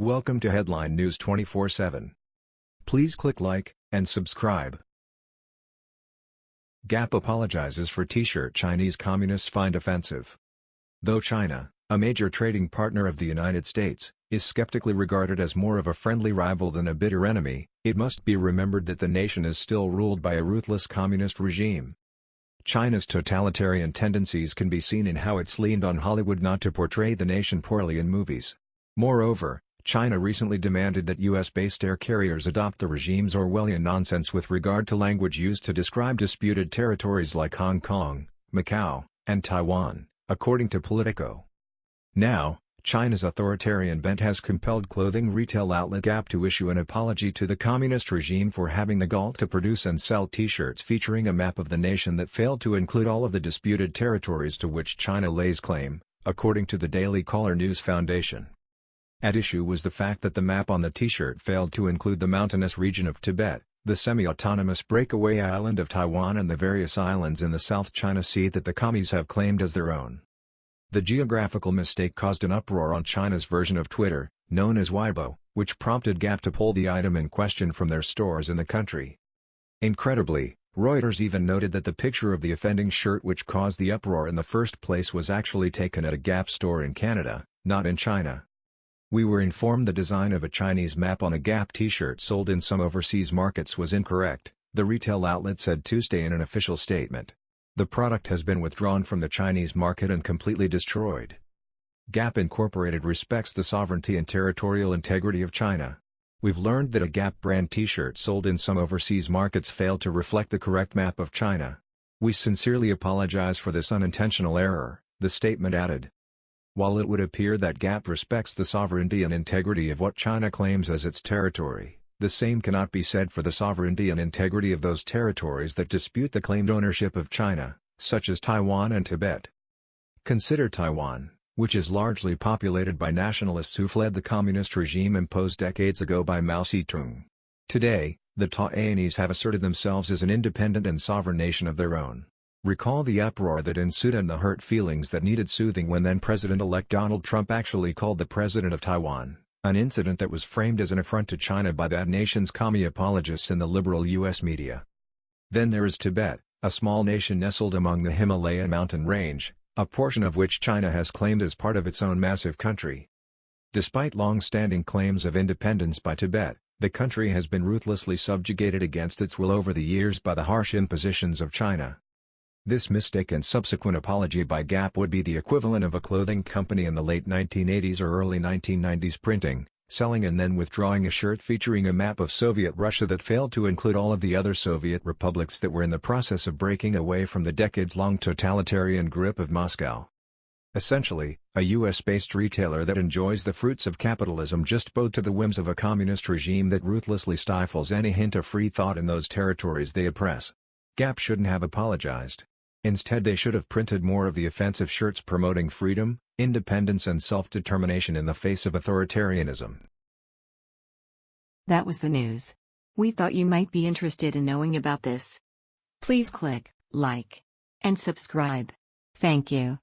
Welcome to Headline News 24/7. Please click like and subscribe. Gap apologizes for t-shirt Chinese communists find offensive. Though China, a major trading partner of the United States, is skeptically regarded as more of a friendly rival than a bitter enemy, it must be remembered that the nation is still ruled by a ruthless communist regime. China's totalitarian tendencies can be seen in how it's leaned on Hollywood not to portray the nation poorly in movies. Moreover, China recently demanded that U.S.-based air carriers adopt the regime's Orwellian nonsense with regard to language used to describe disputed territories like Hong Kong, Macau, and Taiwan, according to Politico. Now, China's authoritarian bent has compelled clothing retail outlet Gap to issue an apology to the communist regime for having the gall to produce and sell t-shirts featuring a map of the nation that failed to include all of the disputed territories to which China lays claim, according to the Daily Caller News Foundation. At issue was the fact that the map on the t-shirt failed to include the mountainous region of Tibet, the semi-autonomous breakaway island of Taiwan and the various islands in the South China Sea that the commies have claimed as their own. The geographical mistake caused an uproar on China's version of Twitter, known as Weibo, which prompted Gap to pull the item in question from their stores in the country. Incredibly, Reuters even noted that the picture of the offending shirt which caused the uproar in the first place was actually taken at a Gap store in Canada, not in China. We were informed the design of a Chinese map on a Gap t-shirt sold in some overseas markets was incorrect, the retail outlet said Tuesday in an official statement. The product has been withdrawn from the Chinese market and completely destroyed. Gap Incorporated respects the sovereignty and territorial integrity of China. We've learned that a Gap brand t-shirt sold in some overseas markets failed to reflect the correct map of China. We sincerely apologize for this unintentional error, the statement added. While it would appear that Gap respects the sovereignty and integrity of what China claims as its territory, the same cannot be said for the sovereignty and integrity of those territories that dispute the claimed ownership of China, such as Taiwan and Tibet. Consider Taiwan, which is largely populated by nationalists who fled the communist regime imposed decades ago by Mao Zedong. Today, the Taiwanese have asserted themselves as an independent and sovereign nation of their own. Recall the uproar that ensued and the hurt feelings that needed soothing when then-President-elect Donald Trump actually called the President of Taiwan, an incident that was framed as an affront to China by that nation's commie apologists in the liberal U.S. media. Then there is Tibet, a small nation nestled among the Himalaya mountain range, a portion of which China has claimed as part of its own massive country. Despite long-standing claims of independence by Tibet, the country has been ruthlessly subjugated against its will over the years by the harsh impositions of China. This mistake and subsequent apology by Gap would be the equivalent of a clothing company in the late 1980s or early 1990s printing, selling and then withdrawing a shirt featuring a map of Soviet Russia that failed to include all of the other Soviet republics that were in the process of breaking away from the decades-long totalitarian grip of Moscow. Essentially, a US-based retailer that enjoys the fruits of capitalism just bowed to the whims of a communist regime that ruthlessly stifles any hint of free thought in those territories they oppress. Gap shouldn't have apologized. Instead they should have printed more of the offensive shirts promoting freedom, independence and self-determination in the face of authoritarianism. That was the news. We thought you might be interested in knowing about this. Please click like and subscribe. Thank you.